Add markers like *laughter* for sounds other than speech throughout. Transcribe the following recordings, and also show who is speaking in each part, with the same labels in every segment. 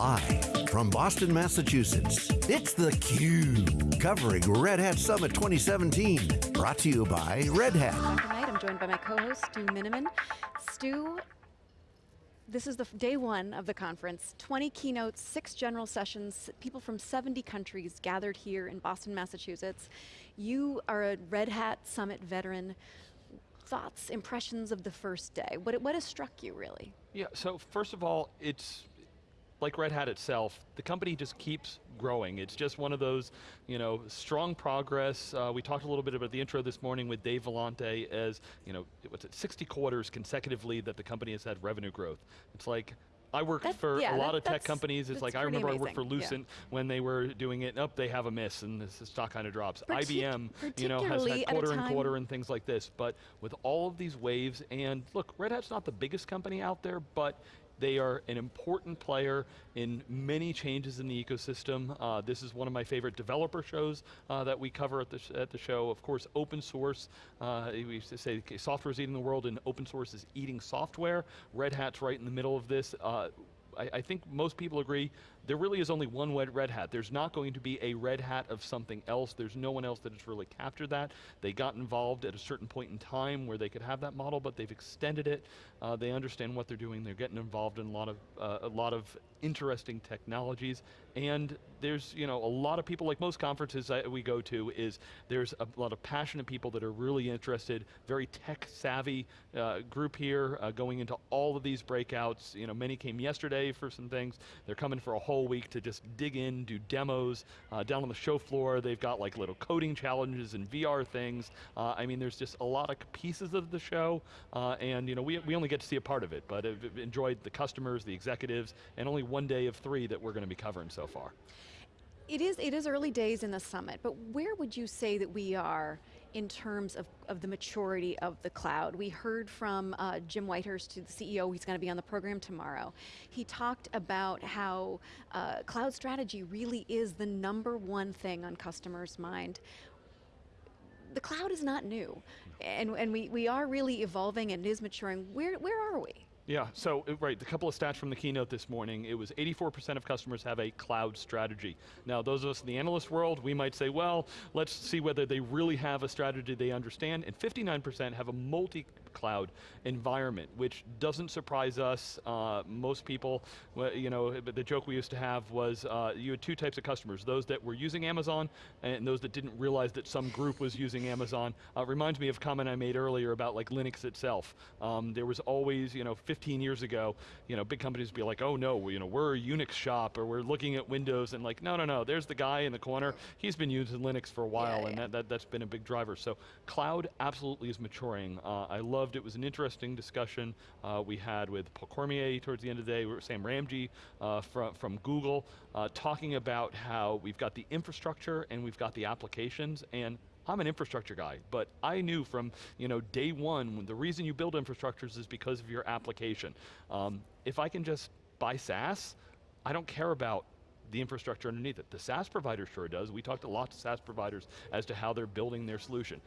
Speaker 1: Live from Boston, Massachusetts, it's theCUBE, covering Red Hat Summit 2017. Brought to you by Red Hat.
Speaker 2: Tonight I'm joined by my co-host, Stu Miniman. Stu, this is the day one of the conference. 20 keynotes, six general sessions, people from 70 countries gathered here in Boston, Massachusetts. You are a Red Hat Summit veteran. Thoughts, impressions of the first day? What, what has struck you, really?
Speaker 3: Yeah, so first of all, it's like Red Hat itself, the company just keeps growing. It's just one of those, you know, strong progress. Uh, we talked a little bit about the intro this morning with Dave Vellante as, you know, what's it, 60 quarters consecutively that the company has had revenue growth. It's like, I worked
Speaker 2: That-
Speaker 3: for
Speaker 2: yeah,
Speaker 3: a lot
Speaker 2: that-
Speaker 3: of tech companies. It's like I remember I worked for
Speaker 2: amazing, yeah.
Speaker 3: Lucent when they were doing it. Up, they have a miss, and the stock kind of drops.
Speaker 2: Partic-
Speaker 3: IBM, you know, has had quarter and quarter and things like this. But with all of these waves, and look, Red Hat's not the biggest company out there, but they are an important player in many changes in the ecosystem. Uh, this is one of my favorite developer shows uh, that we cover at the, at the show. Of course, open source, uh, we used to say okay, software is eating the world and open source is eating software. Red Hat's right in the middle of this. Uh, I, I think most people agree there really is only one Red Hat. There's not going to be a Red Hat of something else. There's no one else that has really captured that. They got involved at a certain point in time where they could have that model, but they've extended it. Uh, they understand what they're doing. They're getting involved in a lot of uh, a lot of interesting technologies. And there's you know a lot of people, like most conferences that we go to, is there's a lot of passionate people that are really interested, very tech savvy uh, group here, uh, going into all of these breakouts. You know, many came yesterday for some things. They're coming for a week to just dig in, do demos. Uh, down on the show floor, they've got like little coding challenges and VR things. Uh, I mean, there's just a lot of pieces of the show, uh, and you know, we, we only get to see a part of it, but I've enjoyed the customers, the executives, and only one day of three that we're going to be covering so far.
Speaker 2: It is, it is early days in the summit, but where would you say that we are in terms of, of the maturity of the cloud? We heard from uh, Jim Whitehurst, to the CEO, he's going to be on the program tomorrow. He talked about how uh, cloud strategy really is the number one thing on customers' mind. The cloud is not new, and, and we, we are really evolving and it is maturing. Where, where are we?
Speaker 3: Yeah, so, uh, right, the couple of stats from the keynote this morning, it was 84% of customers have a cloud strategy. Now, those of us in the analyst world, we might say, well, let's see whether they really have a strategy they understand, and 59% have a multi-cloud environment, which doesn't surprise us. Uh, most people, you know, the joke we used to have was uh, you had two types of customers, those that were using Amazon and those that didn't realize that some group was using Amazon. Uh, reminds me of a comment I made earlier about like Linux itself. Um, there was always, you know, 15 years ago, you know, big companies would be like, oh no, you know, we're a Unix shop or we're looking at Windows and like, no, no, no, there's the guy in the corner, he's been using Linux for a while
Speaker 2: Yeah,
Speaker 3: and
Speaker 2: yeah.
Speaker 3: That, that, that's been a big driver. So cloud absolutely is maturing. Uh, I loved, it was an interesting discussion uh, we had with Paul Cormier towards the end of the day, Sam Ramji uh, from, from Google, uh, talking about how we've got the infrastructure and we've got the applications and I'm an infrastructure guy, but I knew from you know day one, the reason you build infrastructures is because of your application. Um, if I can just buy SaaS, I don't care about the infrastructure underneath it. The SaaS provider sure does. We talked a lot to SaaS providers as to how they're building their solution.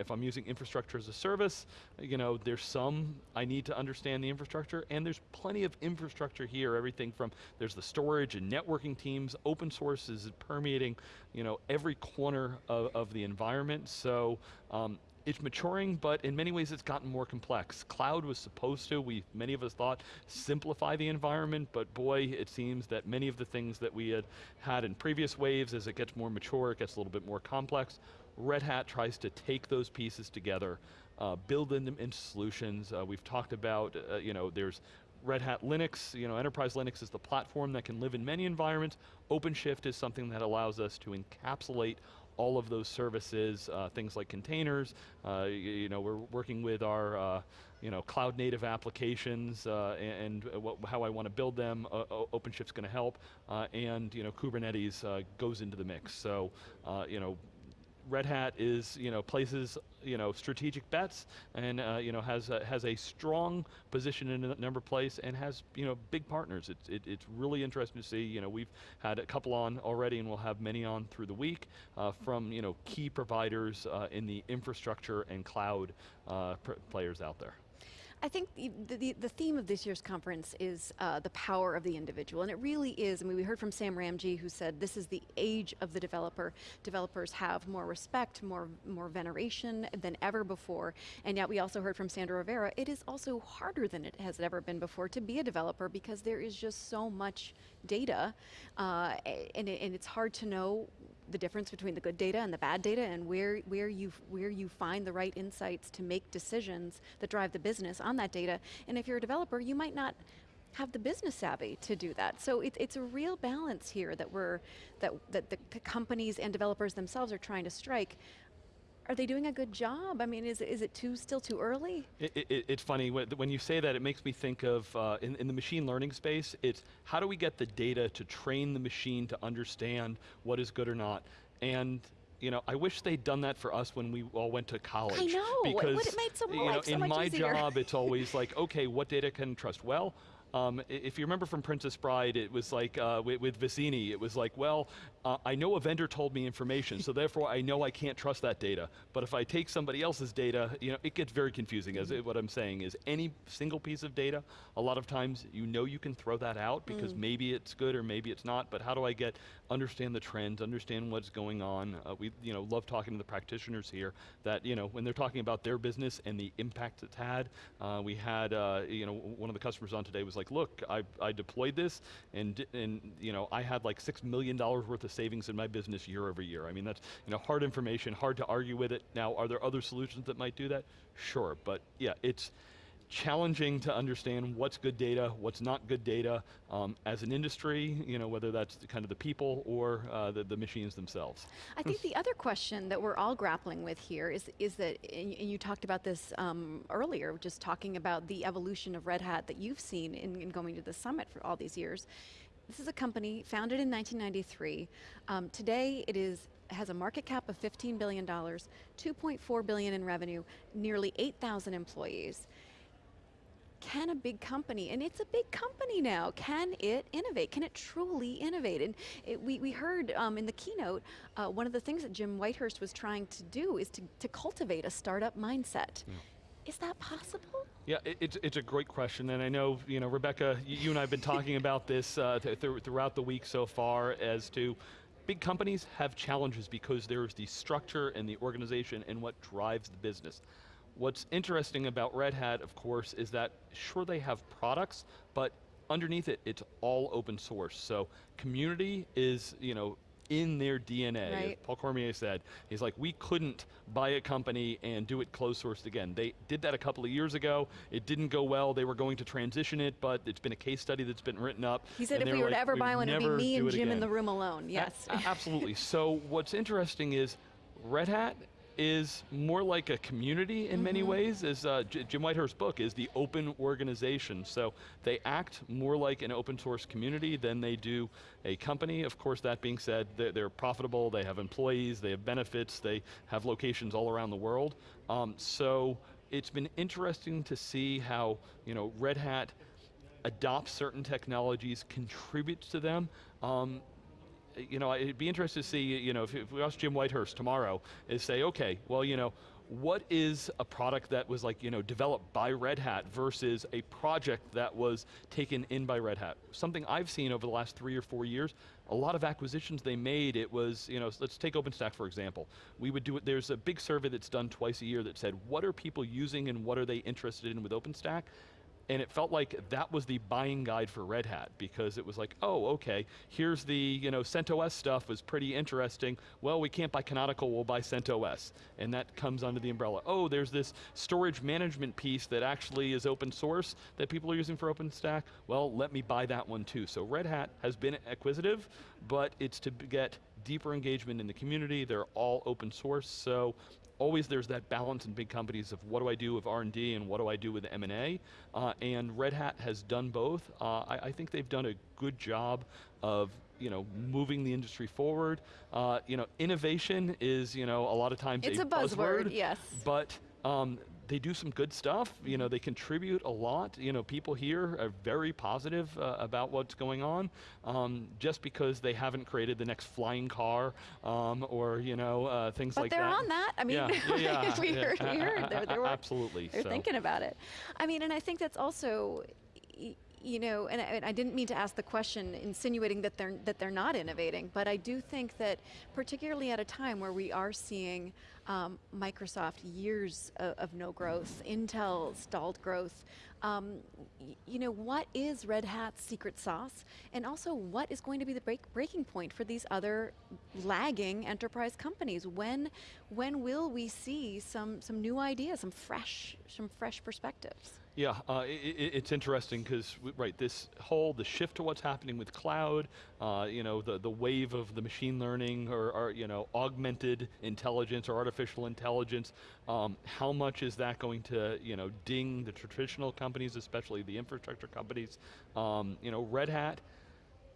Speaker 3: If I'm using infrastructure as a service, you know, there's some, I need to understand the infrastructure, and there's plenty of infrastructure here, everything from, there's the storage and networking teams, open source is permeating, you know, every corner of, of the environment, so um, it's maturing, but in many ways it's gotten more complex. Cloud was supposed to, we, many of us thought, simplify the environment, but boy, it seems that many of the things that we had had in previous waves, as it gets more mature, it gets a little bit more complex. Red Hat tries to take those pieces together, uh, build them into solutions. Uh, we've talked about, uh, you know, there's Red Hat Linux, you know, Enterprise Linux is the platform that can live in many environments. OpenShift is something that allows us to encapsulate all of those services, uh, things like containers. Uh, you, know, we're working with our, uh, you know, cloud native applications uh, and, and what, how I want to build them. Uh, OpenShift's going to help, uh, and you know, Kubernetes goes into the mix. So, you know, Red Hat is, you know, places, you know, strategic bets and, uh, you know, has a, has a strong position in a number of places and has, you know, big partners. It's, it, it's really interesting to see, you know, we've had a couple on already and we'll have many on through the week uh, from, you know, key providers uh, in the infrastructure and cloud uh, players out there.
Speaker 2: I think the, the, the, theme of this year's conference is uh, the power of the individual, and it really is. I mean, we heard from Sam Ramji who said this is the age of the developer. Developers have more respect, more, more veneration than ever before, and yet we also heard from Sandra Rivera, it is also harder than it has ever been before to be a developer because there is just so much data, uh, and, it, and it's hard to know the difference between the good data and the bad data and where, where, you, where you find the right insights to make decisions that drive the business on that data. And if you're a developer, you might not have the business savvy to do that. So it, it's a real balance here that we're, that, that the companies and developers themselves are trying to strike. Are they doing a good job? I mean, is, is it too still too early?
Speaker 3: It, it, it's funny, when you say that, it makes me think of, uh, in, in the machine learning space, it's how do we get the data to train the machine to understand what is good or not? And you know, I wish they'd done that for us when we all went to college. I
Speaker 2: know,
Speaker 3: because,
Speaker 2: it made so
Speaker 3: you know,
Speaker 2: so
Speaker 3: in my
Speaker 2: easier.
Speaker 3: job, it's always like, *laughs* okay, what data can trust? Well, um, if you remember from Princess Bride, it was like, uh, with, with Vizzini, it was like, well, uh, I know a vendor told me information, so therefore I know I can't trust that data. But if I take somebody else's data, you know, it gets very confusing, as it, what I'm saying is any single piece of data, a lot of times you know you can throw that out because mm. maybe it's good or maybe it's not, but how do I get, understand the trends, understand what's going on. Uh, we you know, love talking to the practitioners here that you know, when they're talking about their business and the impact it's had, uh, we had, uh, you know, one of the customers on today was like, look, I, I deployed this and, and you know, I had like $6 million worth of savings in my business year over year. I mean, that's you know, hard information, hard to argue with it. Now, are there other solutions that might do that? Sure, but yeah, it's, challenging to understand what's good data, what's not good data um, as an industry, you know, whether that's kind of the people or uh, the, the, machines themselves.
Speaker 2: I think the other question that we're all grappling with here is, is that, and you talked about this um, earlier, just talking about the evolution of Red Hat that you've seen in, in going to the summit for all these years. This is a company founded in 1993. Um, today it is has a market cap of $15 billion, 2.4 billion in revenue, nearly 8,000 employees can a big company, and it's a big company now, can it innovate? Can it truly innovate? And it, we, we heard um, in the keynote, uh, one of the things that Jim Whitehurst was trying to do is to, to cultivate a startup mindset. Yeah. Is that possible?
Speaker 3: Yeah, it, it's, it's a great question, and I know, you know, Rebecca, you and I have been talking about this uh, th th throughout the week so far as to big companies have challenges because there's the structure and the organization and what drives the business. What's interesting about Red Hat, of course, is that sure they have products, but underneath it, it's all open source. So community is, you know, in their DNA. Right. Paul Cormier said, he's like, we couldn't buy a company and do it closed sourced again. They did that a couple of years ago. It didn't go well. They were going to transition it, but it's been a case study that's been written up.
Speaker 2: He said if we were like, to ever buy one, it would be me and Jim
Speaker 3: again.
Speaker 2: in the room alone, yes.
Speaker 3: A absolutely, *laughs* so what's interesting is Red Hat is more like a community in mm -hmm. many mm-hmm. ways, as uh, Jim Whitehurst's book is the open organization. So they act more like an open source community than they do a company. Of course, that being said, they're, they're profitable, they have employees, they have benefits, they have locations all around the world. Um, so it's been interesting to see how you know, Red Hat adopts certain technologies, contributes to them. Um, you know, it'd be interesting to see, you know, if, if we ask Jim Whitehurst tomorrow, is say, okay, well, you know, what is a product that was like, you know, developed by Red Hat versus a project that was taken in by Red Hat? Something I've seen over the last three or four years, a lot of acquisitions they made, it was, you know, let's take OpenStack for example. We would do it, there's a big survey that's done twice a year that said, what are people using and what are they interested in with OpenStack? And it felt like that was the buying guide for Red Hat because it was like, oh, okay, here's the, you know, CentOS stuff was pretty interesting. Well, we can't buy Canonical, we'll buy CentOS. And that comes under the umbrella. Oh, there's this storage management piece that actually is open source that people are using for OpenStack. Well, let me buy that one too. So Red Hat has been acquisitive, but it's to get deeper engagement in the community. They're all open source, so always there's that balance in big companies of what do I do with R&D and what do I do with M&A, uh, and Red Hat has done both. Uh, I, I, think they've done a good job of you know, moving the industry forward. Uh, you know, innovation is, you know, a lot of times
Speaker 2: it's
Speaker 3: a,
Speaker 2: a buzzword, buzzword, yes.
Speaker 3: But um, they do some good stuff. You know, they contribute a lot. You know, people here are very positive uh, about what's going on. Um, just because they haven't created the next flying car um, or you know uh, things
Speaker 2: but
Speaker 3: like
Speaker 2: that.
Speaker 3: But
Speaker 2: they're on that. I mean,
Speaker 3: yeah, *laughs* yeah, yeah,
Speaker 2: we heard, we heard *laughs* they're, they're
Speaker 3: absolutely.
Speaker 2: They're
Speaker 3: so.
Speaker 2: thinking about it. I mean, and I think that's also you know, and I, and I, didn't mean to ask the question insinuating that they're, that they're not innovating, but I do think that particularly at a time where we are seeing um, Microsoft years of, of, no growth, Intel stalled growth, um, you know, what is Red Hat's secret sauce? And also what is going to be the break, breaking point for these other lagging enterprise companies? When, when will we see some, some new ideas, some fresh, some fresh perspectives?
Speaker 3: Yeah, uh, it, it's interesting because, right, this whole, the shift to what's happening with cloud, uh, you know, the, the wave of the machine learning or, or you know, augmented intelligence or artificial intelligence, um, how much is that going to, you know, ding the traditional companies, especially the infrastructure companies? Um, you know, Red Hat,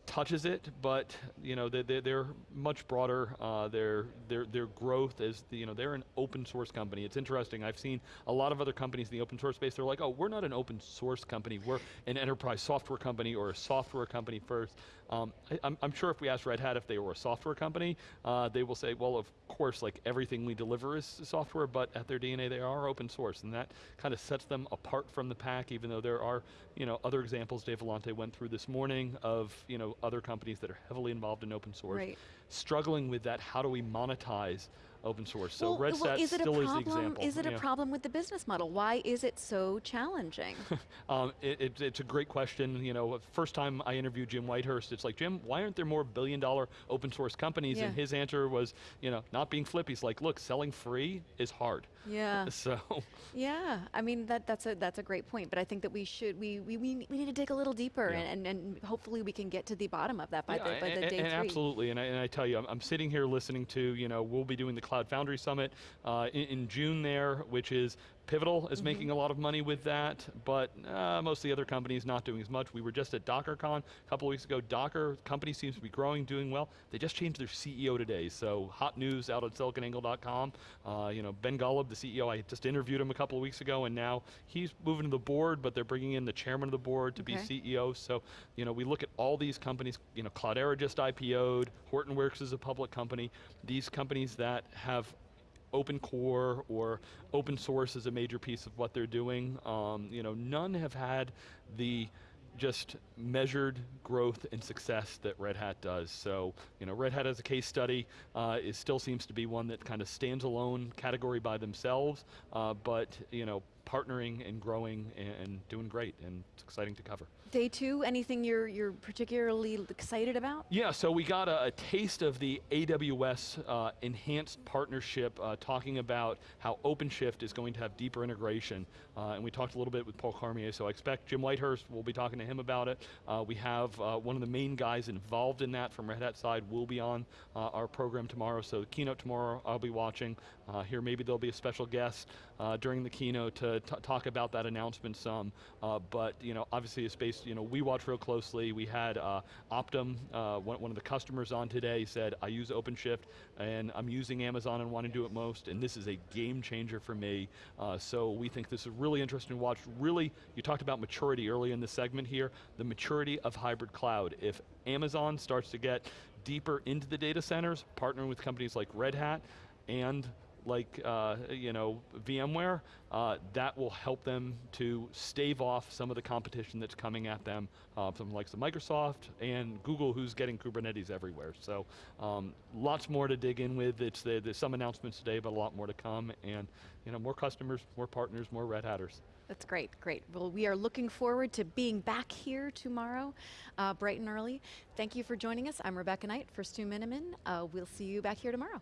Speaker 3: touches it, but you know they're, they're much broader. Uh, their their their growth is you know they're an open source company. It's interesting. I've seen a lot of other companies in the open source space. They're like, oh, we're not an open source company. We're an enterprise software company or a software company first. Um, I, am sure if we ask Red Hat if they were a software company, uh, they will say, well, of course, like everything we deliver is software, but at their DNA they are open source, and that kind of sets them apart from the pack, even though there are you know, other examples Dave Vellante went through this morning of you know, other companies that are heavily involved in open source,
Speaker 2: right.
Speaker 3: struggling with that, how do we monetize open source. So
Speaker 2: well,
Speaker 3: Red
Speaker 2: well, is
Speaker 3: still
Speaker 2: is
Speaker 3: the example.
Speaker 2: Is it
Speaker 3: yeah.
Speaker 2: a problem with the business model? Why is it so challenging? *laughs*
Speaker 3: um, it, it, it's a great question. You know, first time I interviewed Jim Whitehurst, it's like, Jim, why aren't there more billion dollar open source companies?
Speaker 2: Yeah.
Speaker 3: And his answer was, you know, not being flip. He's like, look, selling free is hard.
Speaker 2: Yeah. *laughs*
Speaker 3: So.
Speaker 2: Yeah, I mean that that's a that's a great point. But I think that we should we we, we, need to dig a little deeper yeah. and, and, and hopefully we can get to the bottom of that by
Speaker 3: yeah,
Speaker 2: the by
Speaker 3: and,
Speaker 2: the day
Speaker 3: and
Speaker 2: three.
Speaker 3: Absolutely, and I, and I tell you, I'm, I'm, sitting here listening to you know we'll be doing the Cloud Foundry Summit uh, in, in June there, which is Pivotal is mm -hmm. making a lot of money with that, but uh, most of the other companies not doing as much. We were just at DockerCon a couple of weeks ago. Docker company seems to be growing, doing well. They just changed their CEO today, so hot news out at siliconangle.com. Uh, you know, Ben Golub, the CEO, I just interviewed him a couple of weeks ago, and now he's moving to the board, but they're bringing in the chairman of the board to okay. be CEO. So, you know, we look at all these companies. You know, Cloudera just IPO'd. Hortonworks is a public company. These companies that have open core or open source is a major piece of what they're doing. Um, you know, none have had the just measured growth and success that Red Hat does. So, you know, Red Hat as a case study, uh, it still seems to be one that kind of stands alone category by themselves, uh, but, you know, partnering and growing and, and doing great, and it's exciting to cover.
Speaker 2: Day two, anything you're, you're particularly excited about?
Speaker 3: Yeah, so we got a, a taste of the AWS uh, enhanced partnership, uh, talking about how OpenShift is going to have deeper integration. Uh, and we talked a little bit with Paul Cormier, so I expect Jim Whitehurst, we'll be talking to him about it. Uh, we have uh, one of the main guys involved in that from Red Hat side will be on uh, our program tomorrow, so the keynote tomorrow I'll be watching. here maybe there'll be a special guest during the keynote to talk about that announcement some, but you know, obviously a space you know, we watch real closely. We had uh, Optum, uh, one, one, of the customers on today said, I use OpenShift and I'm using Amazon and want to do it most, and this is a game changer for me. Uh, so we think this is really interesting to watch. Really, you talked about maturity early in the segment here, the maturity of hybrid cloud. If Amazon starts to get deeper into the data centers, partnering with companies like Red Hat, and like uh, you know VMware, uh, that will help them to stave off some of the competition that's coming at them, uh, from like the Microsoft and Google, who's getting Kubernetes everywhere. So um, lots more to dig in with. It's the, there's some announcements today, but a lot more to come, and you know more customers, more partners, more Red Hatters.
Speaker 2: That's great, great. Well, we are looking forward to being back here tomorrow, uh, bright and early. Thank you for joining us. I'm Rebecca Knight for Stu Miniman. Uh, we'll see you back here tomorrow.